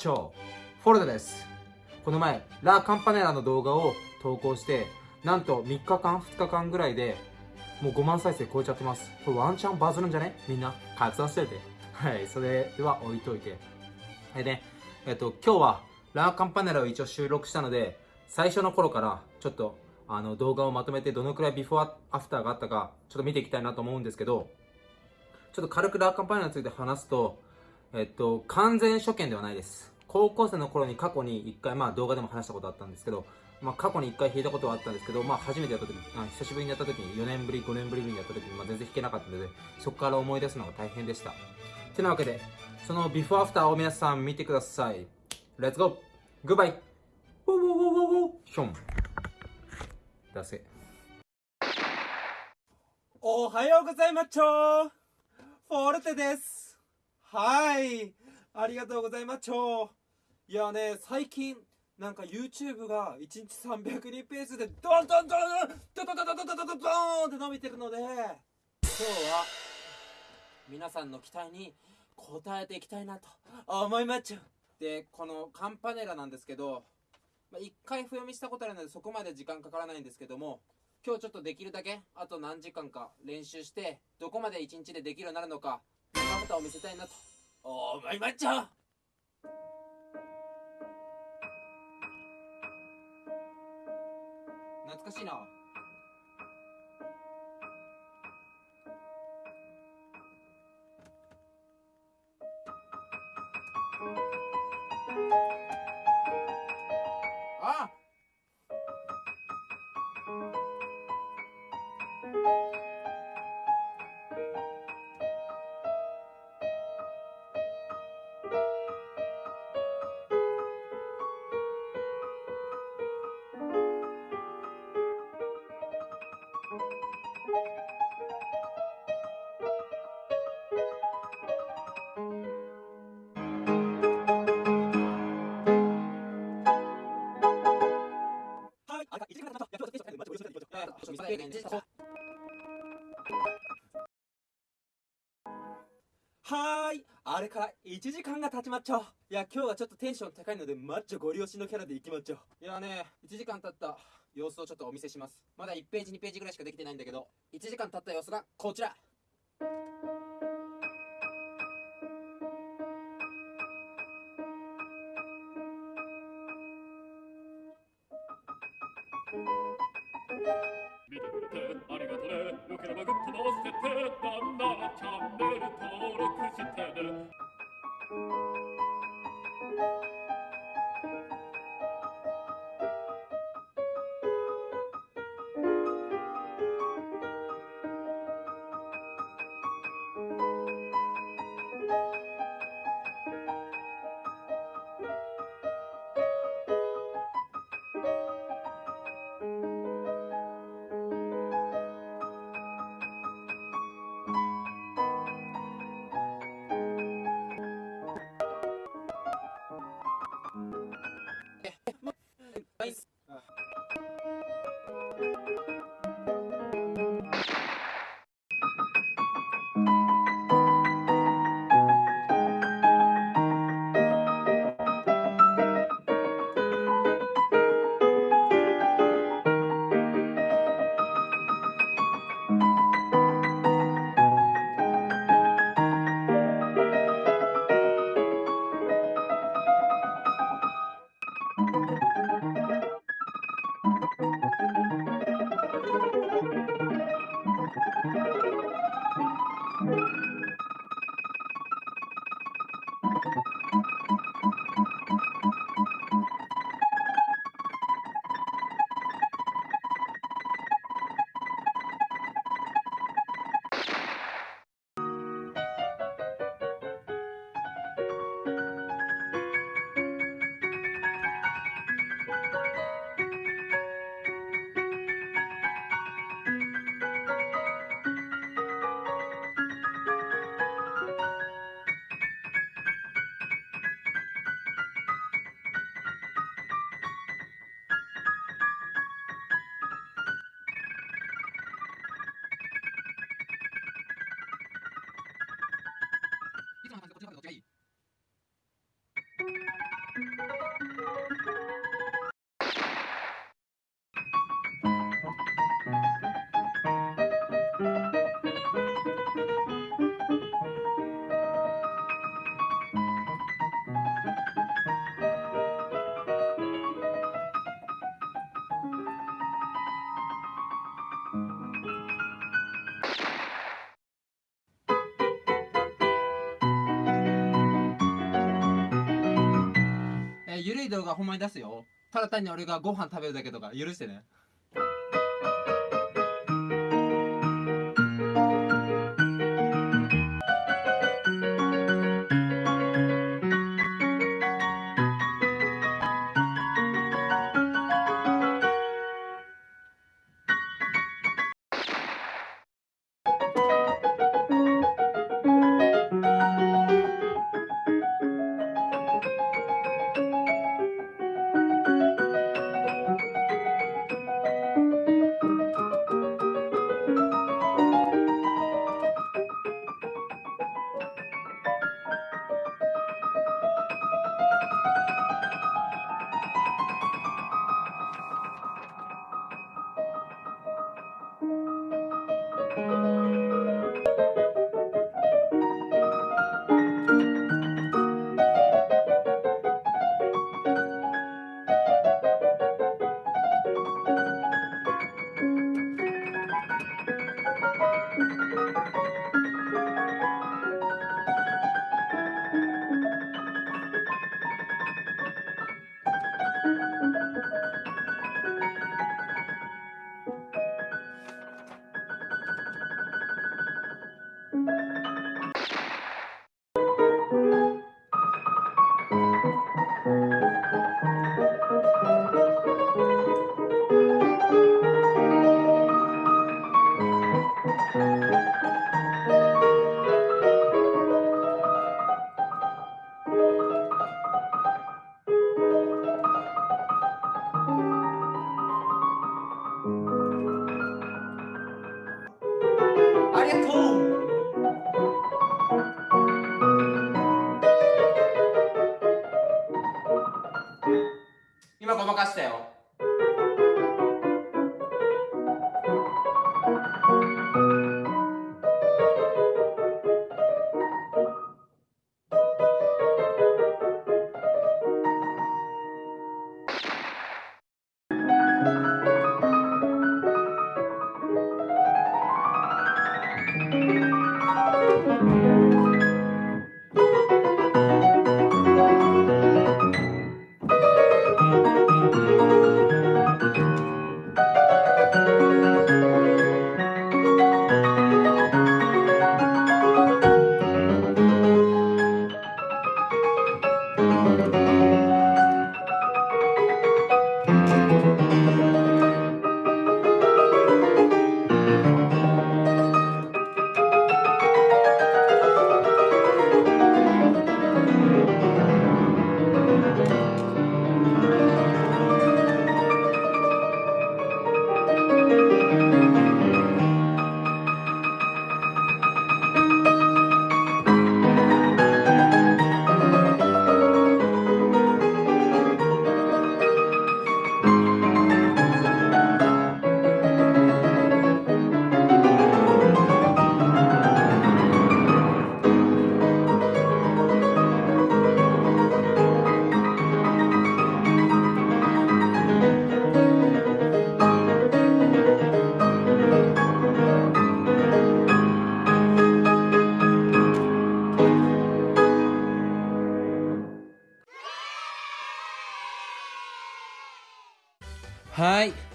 チョフォルダです。この前ラ・カンパネラの動画を投稿してなんと3日間2日間ぐらいでもう5万再生超えちゃってます。これワンチャンバズるんじゃね？みんな拡散してて。はいそれでは置いといて。でねえっと今日はラ・カンパネラを一応収録したので最初の頃からちょっとあの動画をまとめてどのくらいビフォーアフターがあったかちょっと見ていきたいなと思うんですけどちょっと軽くラーカンパネラについて話すとえっと、完全初見ではないです。高校生の頃に過去に1回、まあ動画でも話したことあったんですけど、まあ過去に1回弾いたことはあったんですけど、まあ初めてやった時あ久しぶりにやった時に、4年ぶり、5年ぶりにやった時に、まあ全然弾けなかったので、そこから思い出すのが大変でした。てなわけで、そのビフォーアフターを皆さん見てください。レッツゴーグッバイウォーウォーウォーウォーション。出せ。おはようございまちょフォルテです。はい。ありがとうございます超いやね最近なんか YouTube が1日300人ペースでドンドンドンドンドンドンドンドンドンドンドンって伸びてるので今日は皆さんの期待に応えていきたいなと思いまっちゃうでこのカンパネラなんですけど、まあ、1回譜読みしたことあるのでそこまで時間かからないんですけども今日ちょっとできるだけあと何時間か練習してどこまで1日でできるようになるのかまたを見せたいなと思いまっちゃ懐かしいな。ーい、あれから1時間が経ちまっちゃう。いや、今日はちょっとテンション高いので、マッチョゴリ押しのキャラでいきまっちゃう。いやね、1時間経った様子をちょっとお見せします。まだ1ページ、2ページぐらいしかできてないんだけど、1時間経った様子がこちら。見てくれてありがとねよければグッドも押してなんならチャンネル登録してね動画ほんまに出すよ。ただ単に俺がご飯食べるだけとか許してね。ありがとう。今ごまかしたよ。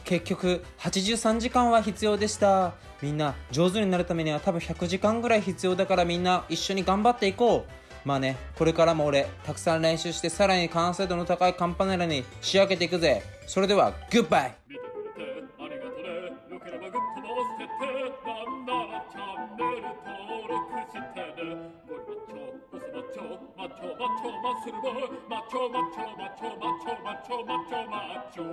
結局83時間は必要でした。みんな上手になるためには多分100時間ぐらい必要だからみんな一緒に頑張っていこう。まあねこれからも俺たくさん練習してさらに完成度の高いカンパネラに仕上げていくぜ。それではグッバイ見てくれてありがとね。よければグッドも押しててなんならチャンネル登録してね。ゴリマッチョボスマッチョマッチョマッチョマッスルボマッチョマッチョマッチョマッチョマッチョマッチョマッチョ。